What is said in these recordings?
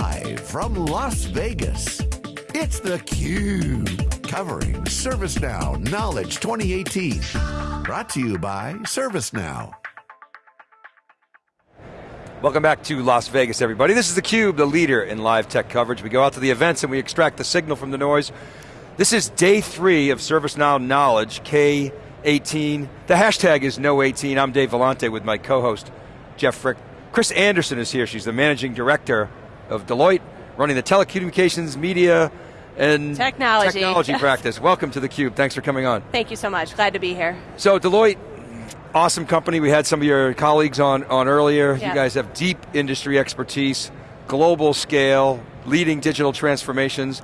Live from Las Vegas, it's theCUBE. Covering ServiceNow Knowledge 2018. Brought to you by ServiceNow. Welcome back to Las Vegas, everybody. This is theCUBE, the leader in live tech coverage. We go out to the events and we extract the signal from the noise. This is day three of ServiceNow Knowledge, K18. The hashtag is Know18. I'm Dave Vellante with my co-host, Jeff Frick. Chris Anderson is here. She's the managing director of Deloitte, running the telecommunications, media, and technology, technology practice. Welcome to theCUBE, thanks for coming on. Thank you so much, glad to be here. So Deloitte, awesome company. We had some of your colleagues on, on earlier. Yeah. You guys have deep industry expertise, global scale, leading digital transformations.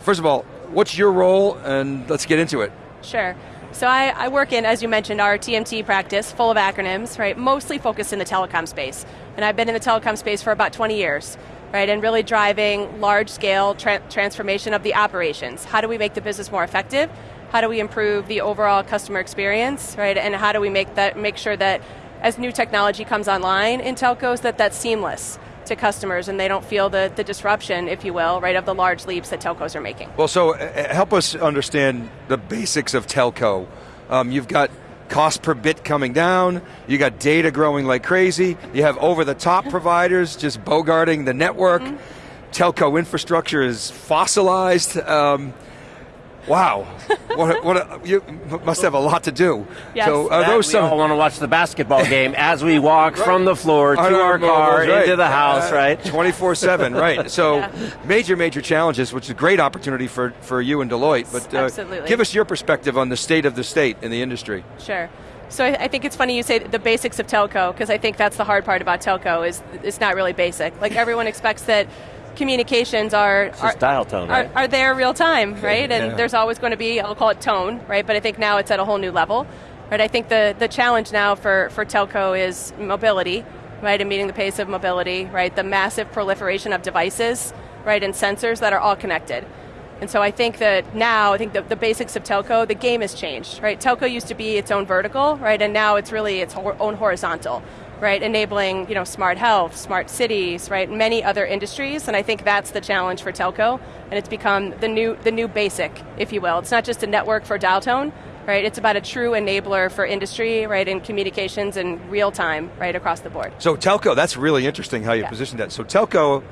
First of all, what's your role and let's get into it. Sure. So I, I, work in, as you mentioned, our TMT practice, full of acronyms, right? Mostly focused in the telecom space. And I've been in the telecom space for about 20 years, right? And really driving large scale tra transformation of the operations. How do we make the business more effective? How do we improve the overall customer experience, right? And how do we make that, make sure that as new technology comes online in telcos, that that's seamless to customers and they don't feel the, the disruption, if you will, right, of the large leaps that telcos are making. Well, so uh, help us understand the basics of telco. Um, you've got cost per bit coming down, you got data growing like crazy, you have over-the-top providers just bogarting the network, mm -hmm. telco infrastructure is fossilized. Um, Wow, what, what a, you must have a lot to do. Yes. So are that those we some? all want to watch the basketball game as we walk right. from the floor to our, our car right. into the house, uh, right? 24-7, right. So yeah. major, major challenges, which is a great opportunity for, for you and Deloitte. But uh, Absolutely. give us your perspective on the state of the state in the industry. Sure. So I, I, think it's funny you say the basics of telco, because I think that's the hard part about telco, is it's not really basic. Like everyone expects that communications are are, dial tone, right? are, are there real time, right? And yeah. there's always going to be, I'll call it tone, right? But I think now it's at a whole new level, right? I think the, the challenge now for, for telco is mobility, right? And meeting the pace of mobility, right? The massive proliferation of devices, right? And sensors that are all connected. And so I think that now, I think the, the basics of telco, the game has changed, right? Telco used to be its own vertical, right? And now it's really its own horizontal right, enabling you know, smart health, smart cities, right, many other industries, and I think that's the challenge for telco, and it's become the new, the new basic, if you will. It's not just a network for dial tone, right, it's about a true enabler for industry, right, in communications and real time, right, across the board. So telco, that's really interesting how you yeah. positioned that. So telco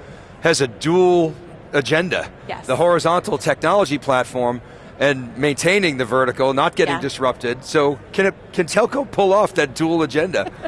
has a dual agenda. Yes. The horizontal technology platform, and maintaining the vertical, not getting yeah. disrupted. So can, it, can telco pull off that dual agenda?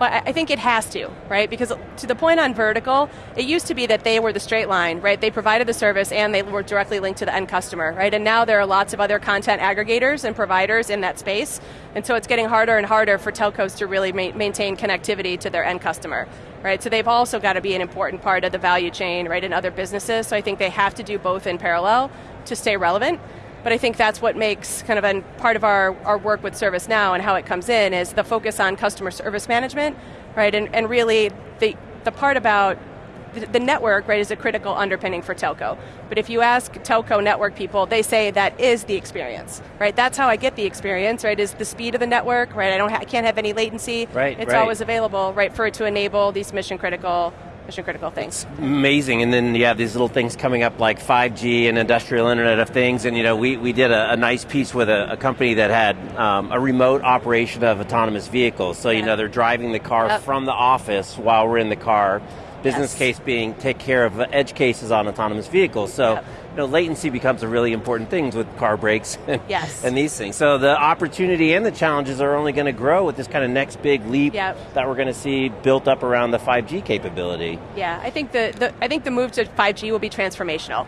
Well, I think it has to, right? Because to the point on vertical, it used to be that they were the straight line, right? They provided the service and they were directly linked to the end customer, right? And now there are lots of other content aggregators and providers in that space, and so it's getting harder and harder for telcos to really ma maintain connectivity to their end customer, right? So they've also got to be an important part of the value chain, right, in other businesses, so I think they have to do both in parallel to stay relevant. But I think that's what makes kind of a part of our, our work with ServiceNow and how it comes in is the focus on customer service management, right? And, and really the, the part about the network, right, is a critical underpinning for telco. But if you ask telco network people, they say that is the experience, right? That's how I get the experience, right, is the speed of the network, right? I, don't I can't have any latency. Right, It's right. always available, right, for it to enable these mission critical mission critical things. It's amazing, and then you have these little things coming up like 5G and industrial Internet of Things, and you know, we, we did a, a nice piece with a, a company that had um, a remote operation of autonomous vehicles. So, yeah. you know, they're driving the car yep. from the office while we're in the car. Business yes. case being take care of edge cases on autonomous vehicles. So, yep you know, latency becomes a really important thing with car brakes and, yes. and these things. So the opportunity and the challenges are only going to grow with this kind of next big leap yep. that we're going to see built up around the 5G capability. Yeah, I think the, the I think the move to 5G will be transformational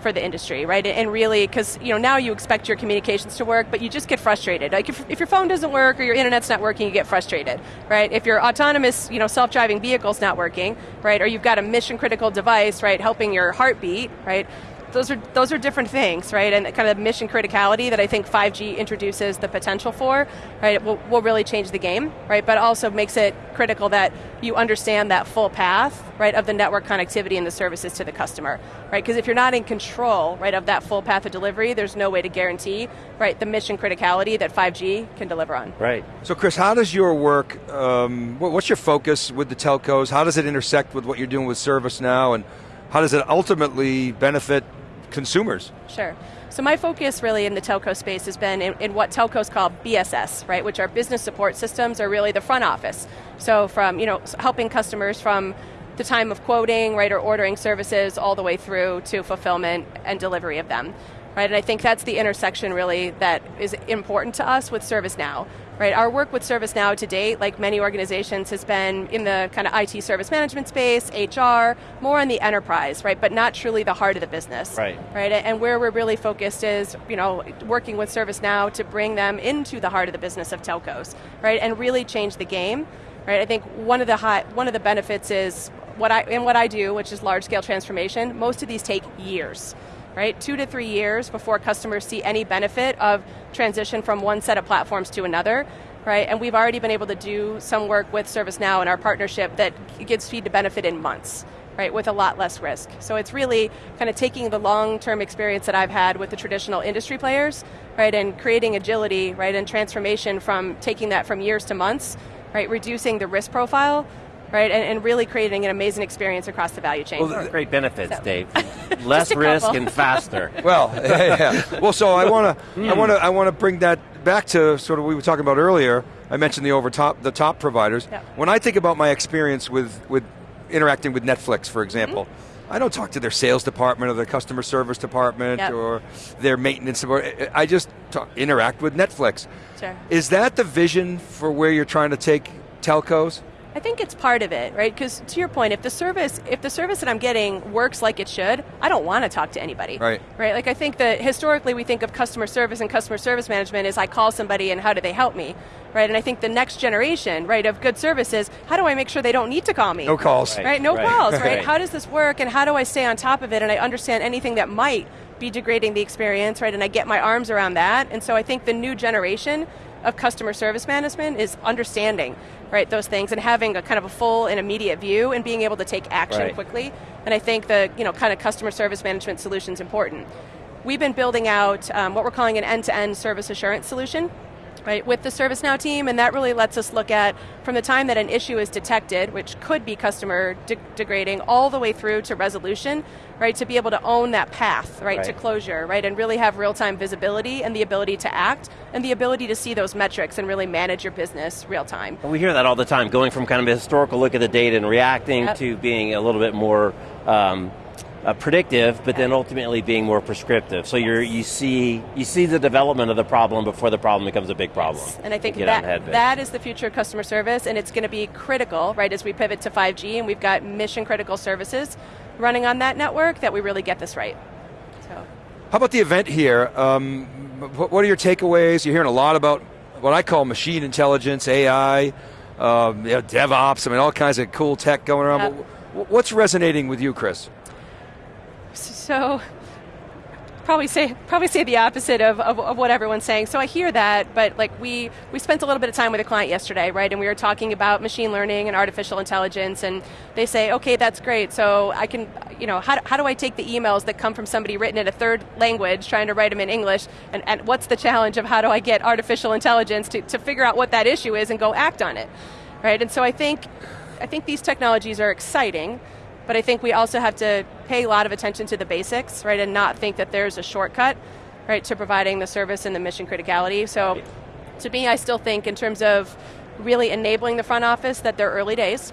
for the industry, right? And really, because you know now you expect your communications to work, but you just get frustrated. Like if, if your phone doesn't work or your internet's not working, you get frustrated, right? If your autonomous, you know, self-driving vehicle's not working, right, or you've got a mission critical device, right, helping your heartbeat, right, those are those are different things, right? And kind of mission criticality that I think 5G introduces the potential for, right? Will, will really change the game, right? But also makes it critical that you understand that full path, right, of the network connectivity and the services to the customer, right? Because if you're not in control, right, of that full path of delivery, there's no way to guarantee, right, the mission criticality that 5G can deliver on. Right. So Chris, how does your work, um, what's your focus with the telcos? How does it intersect with what you're doing with ServiceNow and how does it ultimately benefit consumers? Sure. So my focus really in the telco space has been in, in, what telcos call BSS, right, which are business support systems, are really the front office. So from you know helping customers from the time of quoting, right, or ordering services all the way through to fulfillment and delivery of them. Right, and I think that's the intersection really that is important to us with ServiceNow. Right, our work with ServiceNow to date, like many organizations, has been in the kind of IT service management space, HR, more on the enterprise, right, but not truly the heart of the business. Right. Right, and where we're really focused is, you know, working with ServiceNow to bring them into the heart of the business of telcos, right, and really change the game. Right, I think one of the high, one of the benefits is what I, in what I do, which is large scale transformation, most of these take years, right? Two to three years before customers see any benefit of transition from one set of platforms to another, right? And we've already been able to do some work with ServiceNow in our partnership that gives speed to benefit in months, right, with a lot less risk. So it's really kind of taking the long-term experience that I've had with the traditional industry players, right, and creating agility, right, and transformation from taking that from years to months, right, reducing the risk profile, right? And, and, really creating an amazing experience across the value chain. Well, great benefits, so. Dave. Less risk and faster. Well, yeah. Well, so I want to, mm. I want to, I want to bring that back to sort of what we were talking about earlier. I mentioned the over top, the top providers. Yep. When I think about my experience with with interacting with Netflix, for example. Mm-hmm. I don't talk to their sales department or their customer service department yep. or their maintenance support. I just talk, interact with Netflix. Sure. Is that the vision for where you're trying to take telcos? I think it's part of it, right? Because to your point, if the service if the service that I'm getting works like it should, I don't want to talk to anybody. Right. Right. Like I think that historically we think of customer service and customer service management as I call somebody and how do they help me, right? And I think the next generation, right, of good services, how do I make sure they don't need to call me? No calls. Right. right? No right. calls. Right? right. How does this work, and how do I stay on top of it, and I understand anything that might be degrading the experience, right? And I get my arms around that. And so I think the new generation of customer service management is understanding right those things and having a kind of a full and immediate view and being able to take action right. quickly. And i think the you know kind of customer service management solution is important. We've been building out um, what we're calling an end-to-end service assurance solution right, with the ServiceNow team, and that really lets us look at from the time that an issue is detected, which could be customer de- degrading, all the way through to resolution, right, to be able to own that path, right, right. to closure, right, and really have real-time visibility and the ability to act and the ability to see those metrics and really manage your business real time. we hear that all the time, going from kind of a historical look at the data and reacting yep. to being a little bit more um, uh, predictive, but then ultimately being more prescriptive. So you you see you see the development of the problem before the problem becomes a big problem. Yes. And I think that, that is the future of customer service, and it's going to be critical, right, as we pivot to 5G, and we've got mission critical services running on that network that we really get this right. So. How about the event here? Um, what are your takeaways? You're hearing a lot about what I call machine intelligence, AI, um, you know, DevOps. I mean, all kinds of cool tech going around. Yep. What's resonating with you, Chris? So probably say probably say the opposite of, of, of, what everyone's saying. So I hear that, but like we we spent a little bit of time with a client yesterday, right? And we were talking about machine learning and artificial intelligence, and they say, okay, that's great. So I can, you know, how, how do I take the emails that come from somebody written in a third language, trying to write them in English, and, and what's the challenge of how do I get artificial intelligence to, to figure out what that issue is and go act on it, right? And so I think I think these technologies are exciting. But I think we also have to pay a lot of attention to the basics, right, and not think that there's a shortcut, right, to providing the service and the mission criticality. So to me, I still think in terms of really enabling the front office that they're early days.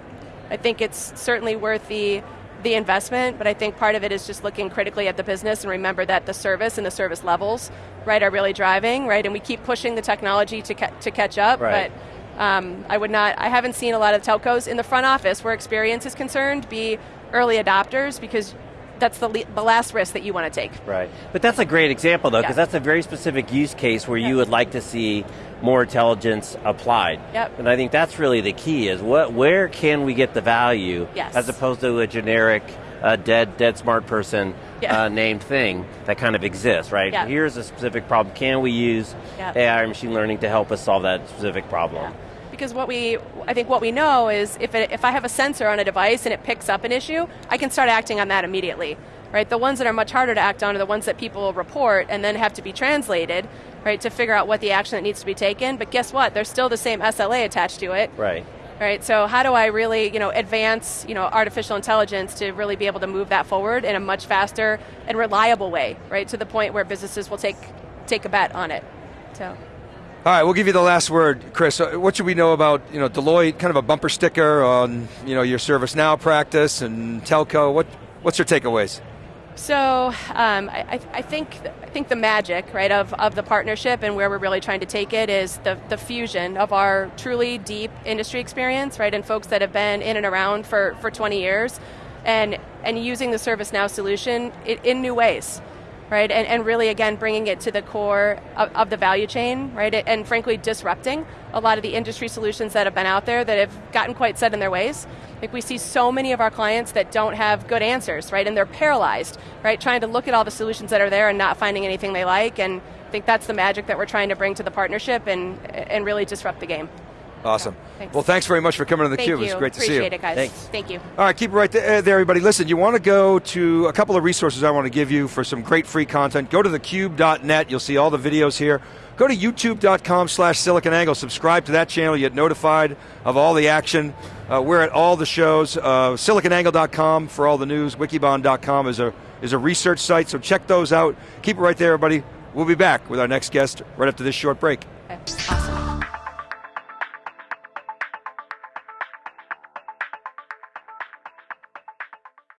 I think it's certainly worth the the investment, but I think part of it is just looking critically at the business and remember that the service and the service levels, right, are really driving, right, and we keep pushing the technology to ca- to catch up, right. but um, I would not. I haven't seen a lot of telcos in the front office where experience is concerned be early adopters because that's the, le- the last risk that you want to take. Right. But that's a great example though, because yeah. that's a very specific use case where you would like to see more intelligence applied. Yep. And I think that's really the key is what, where can we get the value yes. as opposed to a generic uh, dead, dead smart person yeah. uh, named thing that kind of exists, right? Yeah. Here's a specific problem. Can we use AI or machine learning to help us solve that specific problem? Because what we, I think what we know is if, it, if I have a sensor on a device and it picks up an issue, I can start acting on that immediately. Right, the ones that are much harder to act on are the ones that people report and then have to be translated, right, to figure out what the action that needs to be taken. But guess what? There's still the same SLA attached to it. Right. right? So how do I really, you know, advance, you know, artificial intelligence to really be able to move that forward in a much faster and reliable way, right? To the point where businesses will take take a bet on it. So. All right, we'll give you the last word, Chris. Uh, what should we know about you know Deloitte? Kind of a bumper sticker on you know your ServiceNow practice and telco. What what's your takeaways? So um, I, I, think I think the magic right of, of the partnership and where we're really trying to take it is the, the fusion of our truly deep industry experience, right, and folks that have been in and around for, for 20 years, and and using the ServiceNow solution in, in new ways right? And, and really, again, bringing it to the core of, of, the value chain, right? And frankly, disrupting a lot of the industry solutions that have been out there that have gotten quite set in their ways. Like we see so many of our clients that don't have good answers, right? And they're paralyzed, right? Trying to look at all the solutions that are there and not finding anything they like. And I think that's the magic that we're trying to bring to the partnership and, and really disrupt the game. Awesome. Thanks. Well, thanks very much for coming on the Thank Cube. You. It was great Appreciate to see you. Appreciate it, guys. Thanks. Thank you. All right, keep it right there, there, everybody. Listen, you want to go to a couple of resources I want to give you for some great free content. Go to thecube.net. You'll see all the videos here. Go to youtube.com slash siliconangle. Subscribe to that channel. You get notified of all the action. Uh, we're at all the shows. Uh, siliconangle.com for all the news. Wikibon.com is a, is a research site, so check those out. Keep it right there, everybody. We'll be back with our next guest right after this short break. Okay. Awesome.